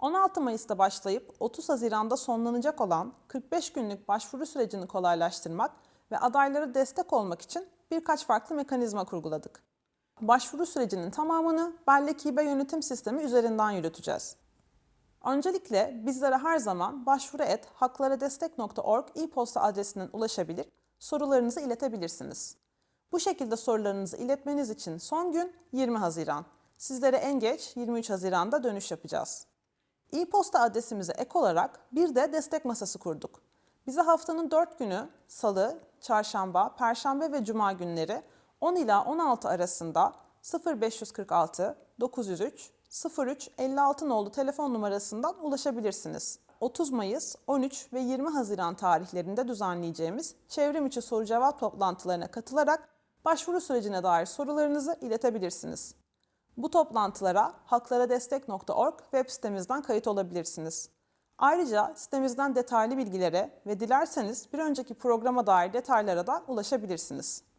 16 Mayıs'ta başlayıp 30 Haziran'da sonlanacak olan 45 günlük başvuru sürecini kolaylaştırmak ve adaylara destek olmak için birkaç farklı mekanizma kurguladık. Başvuru sürecinin tamamını Bellek İBE yönetim sistemi üzerinden yürüteceğiz. Öncelikle bizlere her zaman başvuru et haklaradestek.org e-posta adresinden ulaşabilir, sorularınızı iletebilirsiniz. Bu şekilde sorularınızı iletmeniz için son gün 20 Haziran. Sizlere en geç 23 Haziran'da dönüş yapacağız. E-posta adresimize ek olarak bir de destek masası kurduk. Bize haftanın 4 günü salı, çarşamba, perşembe ve cuma günleri 10 ila 16 arasında 0546 903 03 56 nolu telefon numarasından ulaşabilirsiniz. 30 Mayıs, 13 ve 20 Haziran tarihlerinde düzenleyeceğimiz çevrim içi soru cevap toplantılarına katılarak başvuru sürecine dair sorularınızı iletebilirsiniz. Bu toplantılara haklaradestek.org web sitemizden kayıt olabilirsiniz. Ayrıca sitemizden detaylı bilgilere ve dilerseniz bir önceki programa dair detaylara da ulaşabilirsiniz.